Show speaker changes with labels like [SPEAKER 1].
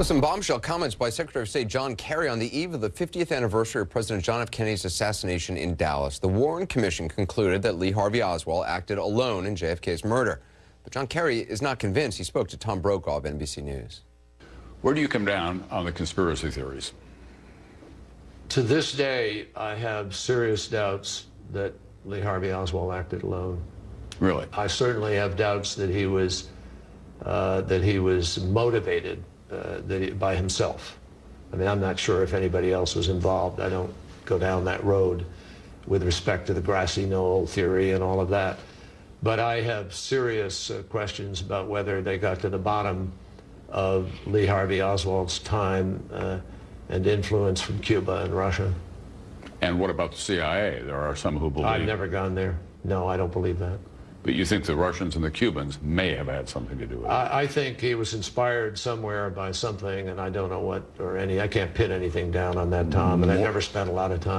[SPEAKER 1] With some bombshell comments by Secretary of State John Kerry on the eve of the 50th anniversary of President John F. Kennedy's assassination in Dallas. The Warren Commission concluded that Lee Harvey Oswald acted alone in JFK's murder. But John Kerry is not convinced. He spoke to Tom Brokaw of NBC News.
[SPEAKER 2] Where do you come down on the conspiracy theories?
[SPEAKER 3] To this day, I have serious doubts that Lee Harvey Oswald acted alone.
[SPEAKER 2] Really?
[SPEAKER 3] I certainly have doubts that he was uh, that he was motivated that he, by himself. I mean, I'm not sure if anybody else was involved. I don't go down that road with respect to the grassy knoll theory and all of that. But I have serious uh, questions about whether they got to the bottom of Lee Harvey Oswald's time uh, and influence from Cuba and Russia.
[SPEAKER 2] And what about the CIA? There are some who believe.
[SPEAKER 3] I've never gone there. No, I don't believe that.
[SPEAKER 2] But you think the Russians and the Cubans may have had something to do with it?
[SPEAKER 3] I, I think he was inspired somewhere by something, and I don't know what or any. I can't pin anything down on that, Tom, and I never spent a lot of time.